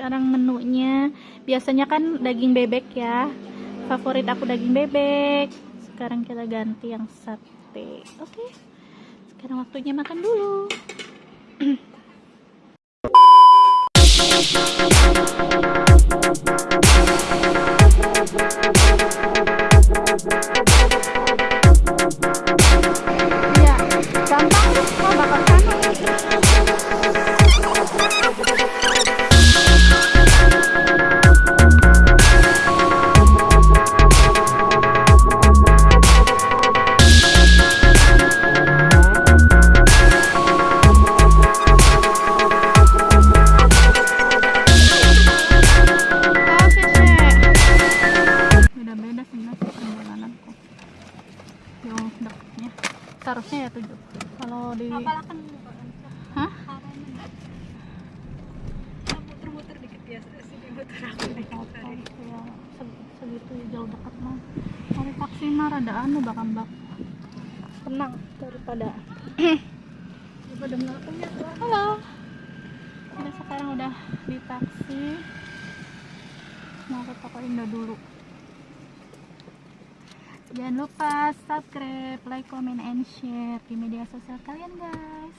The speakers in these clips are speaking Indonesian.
sekarang menunya. Biasanya kan daging bebek ya. Favorit aku daging bebek. Sekarang kita ganti yang sate. Oke. Sekarang waktunya makan dulu Mau ke toko Indo dulu. Jangan lupa subscribe, like, comment, and share di media sosial kalian guys.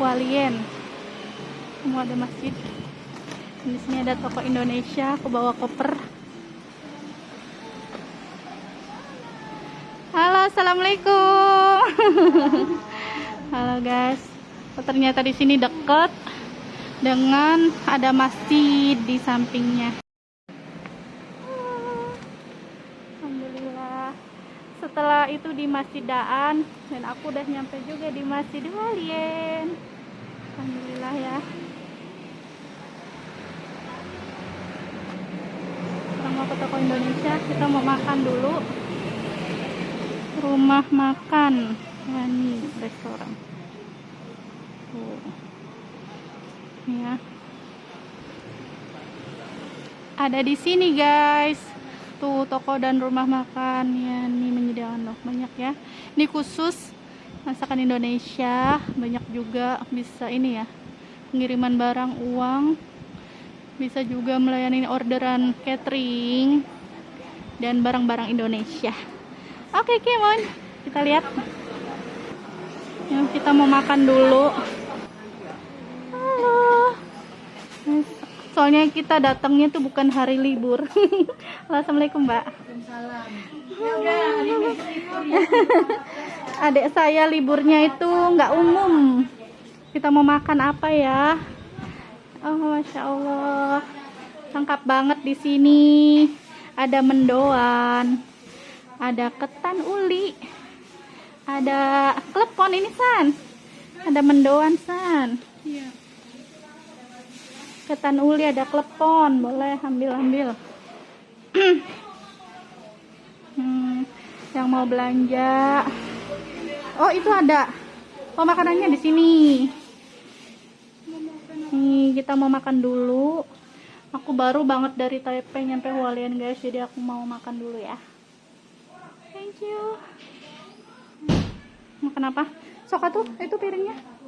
Hualien. Semua ada masjid. Di sini ada toko Indonesia. Aku bawa koper. Halo, assalamualaikum. Halo guys. Oh, ternyata di sini deket dengan ada masjid di sampingnya. Alhamdulillah. Setelah itu di Masjid Daan dan aku udah nyampe juga di Masjid Walien. Alhamdulillah ya. Sekarang mau ke toko Indonesia, kita mau makan dulu. rumah makan Yani restoran tuh Ini ya ada di sini guys tuh toko dan rumah makan. Ya ini menyediakan loh banyak ya. Ini khusus masakan Indonesia banyak juga bisa ini ya pengiriman barang uang bisa juga melayani orderan catering dan barang-barang Indonesia. Oke Kimon kita lihat. Yuk, kita mau makan dulu soalnya kita datangnya tuh bukan hari libur. Assalamualaikum mbak. Adik saya liburnya itu nggak umum. Kita mau makan apa ya? Oh masya allah. Lengkap banget di sini. Ada mendoan ada ketan uli ada klepon ini san. Ada mendoan san. Iya. Ketan uli ada klepon. Boleh ambil ambil. Hmm, yang mau belanja. Oh itu ada. Oh makanannya di sini. Nih kita mau makan dulu. Aku baru banget dari Taipei nyampe Hualien guys. Jadi aku mau makan dulu ya. Thank you. Makan apa? Sok tuh itu piringnya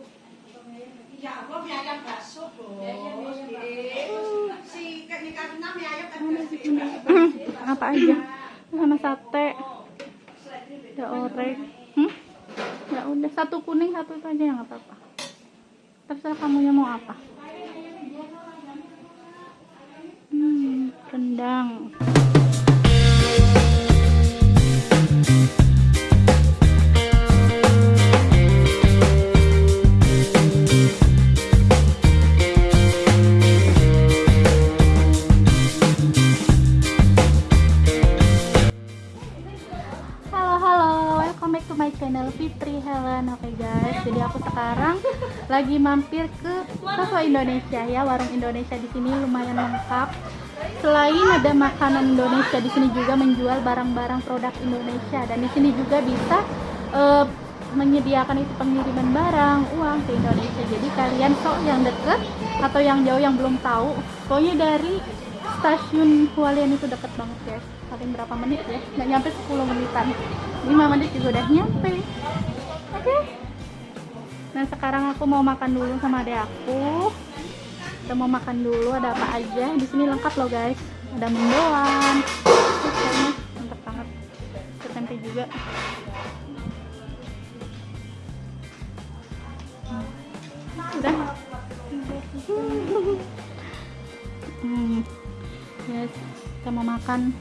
apa aja? Sama sate. Ada orek. hmm? ya udah satu kuning satu itu aja yang apa apa terserah kamunya mau apa. Hmm, rendang lagi mampir ke Soto Indonesia ya, warung Indonesia di sini lumayan lengkap. Selain ada makanan Indonesia, di sini juga menjual barang-barang produk Indonesia. Dan di sini juga bisa eh, menyediakan itu pengiriman barang, uang ke Indonesia. Jadi kalian sok yang deket atau yang jauh yang belum tahu, pokoknya dari stasiun Hualien itu deket banget guys. Paling berapa menit ya? Nggak nyampe 10 menitan. 5 menit juga udah nyampe. Oke nah sekarang aku mau makan dulu sama adek aku. Kita mau makan dulu ada apa aja? Di sini lengkap loh guys. Ada mendoan mantap banget. Ada tempe juga. Udah? Hmm. yes. Kita mau makan.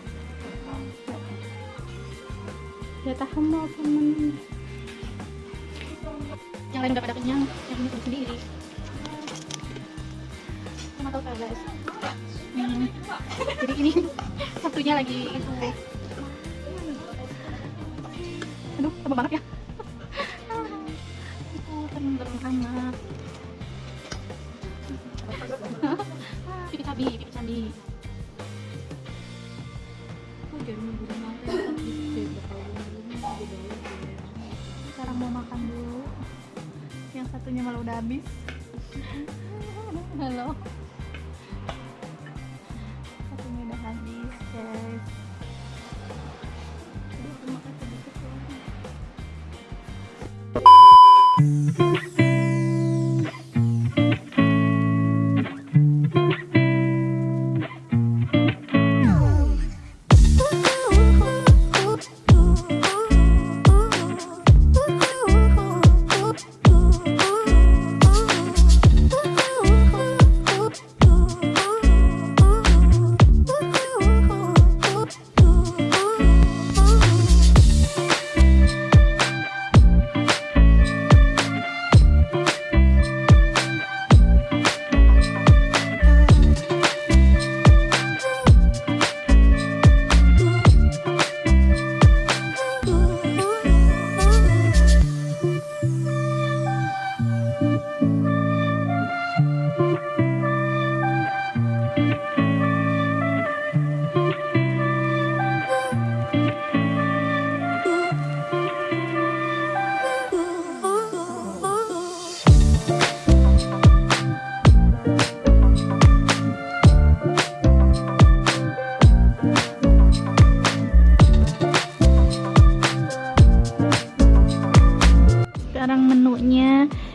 Ya tahan mau temen yang lain udah pada kenyang yang ini sendiri. Sama kan guys hmm. jadi ini satunya lagi itu. Aduh sama banget ya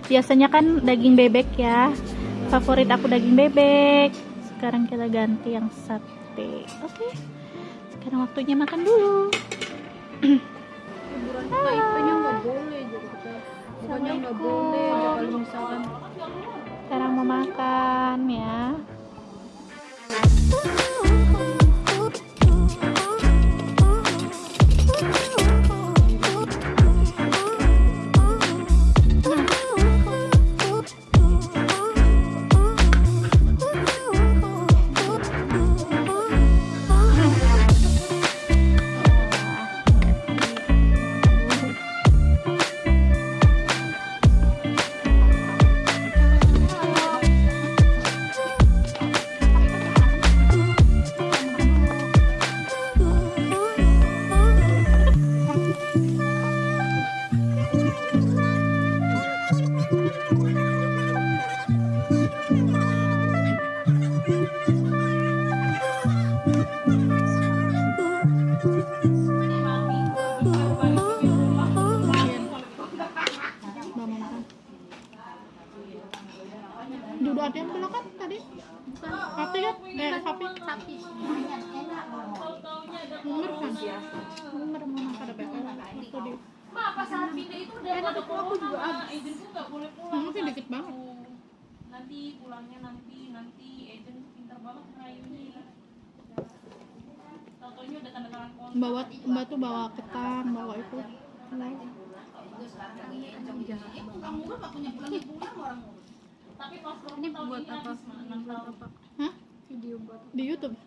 Biasanya kan daging bebek ya. Favorit aku daging bebek. Sekarang kita ganti yang sate. Oke. Sekarang waktunya makan dulu. Hiburan kita itunya nggak boleh jadi kita bukannya nggak boleh ya kalau misalkan. Sekarang mau makan ya. mau duduk ada yang belakang tadi? Sapi kan? Eh sapi. Sapi. Munger kan? Mau makan ada bekal aku di Ma, pas saat pindah itu udah pada corona, Ma. Agent tuh nggak boleh pulang. Kamu sih dikit banget. Nanti pulangnya nanti, nanti. Agent pintar banget ngerayunya. Tau-taunya udah tanda tangan kontrak. bawa mbak tuh bawa ketan bawa itu Tapi pas ini buat apa? enam Buat tahun. apa? Hah? Video buat di YouTube ya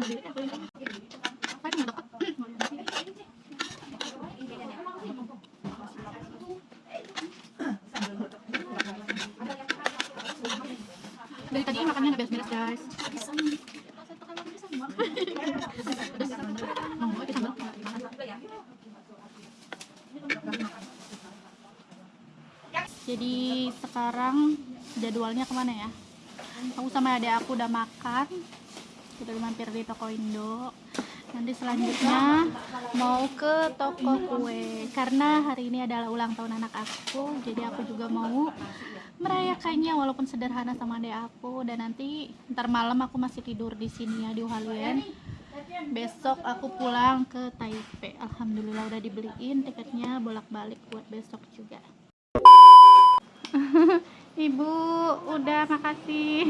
Dari tadi makannya nggak beres-beres guys. Jadi sekarang jadwalnya ke mana ya aku sama adik aku udah makan udah mampir di toko Indo. Nanti selanjutnya mau ke toko kue. Karena hari ini adalah ulang tahun anak aku jadi aku juga mau merayakannya walaupun sederhana sama adik aku. Dan nanti ntar malam aku masih tidur di sini ya di Hualien besok aku pulang ke Taipei. Alhamdulillah udah dibeliin tiketnya bolak-balik buat besok juga Ibu udah makasih.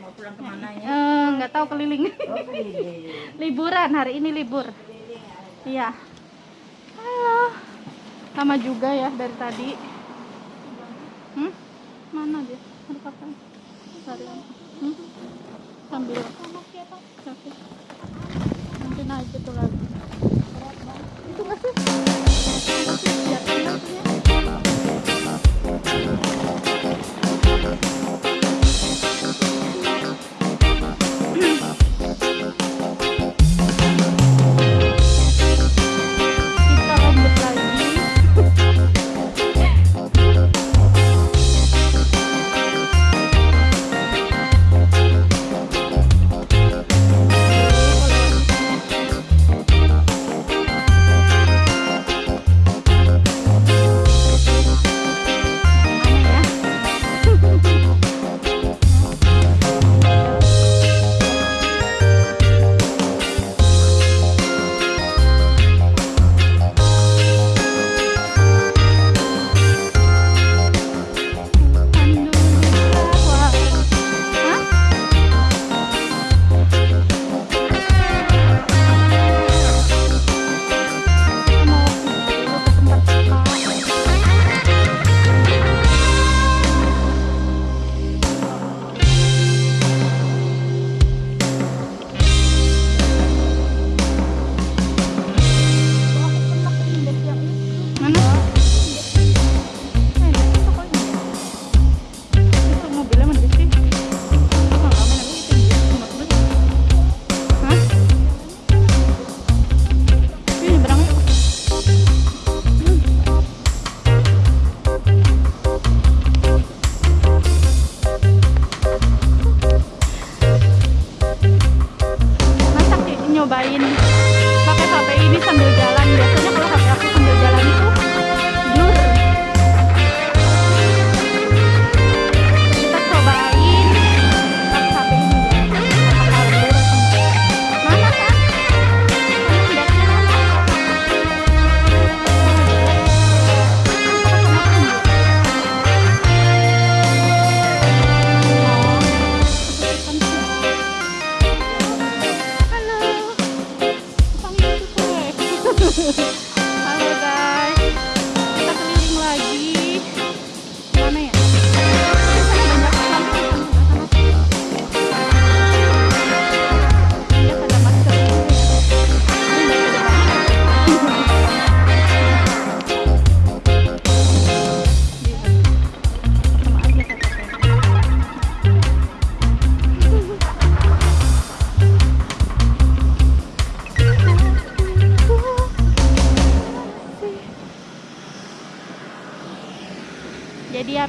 Mau pulang ke mana ya? Eh, nggak tahu keliling. Oh keliling. Liburan hari ini libur. Iya. Halo. Lama juga ya dari tadi. Hmm? mana dia? Ada kapan hmm? sambil. Nanti naik itu lagi. Itu nggak sih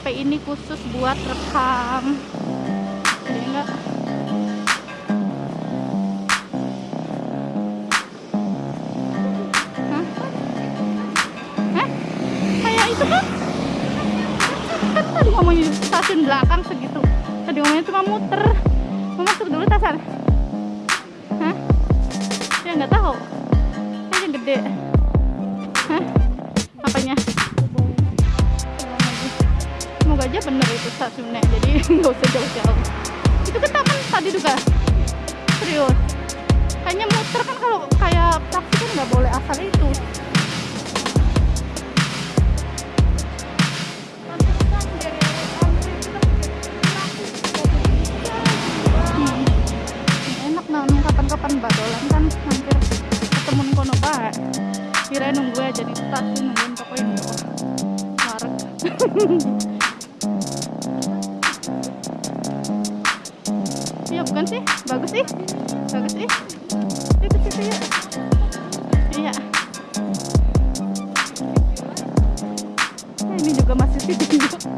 Ini khusus buat rekam. Jadi enggak Hah? Hah? Kayak itu kan? Kan tadi stasiun belakang segitu. Tadi ngomongnya cuma muter. Mau masuk dulu tasan? Hah? Ya nggak tahu. Kayaknya gede. Hah? Apanya? Semoga aja bener itu stasiunnya. Jadi nggak usah jauh-jauh. Itu kan taman tadi juga. Serius. Kayaknya muter kan kalau kayak taksi kan nggak boleh asal itu. Hmm. nah kapan-kapan badolan kan hampir ketemu kono bae kira nunggu aja di stasiun nungguin toko ini Wareg. bukan sih? Bagus sih. Bagus sih. Itu ke situ iya. Ini juga masih tidur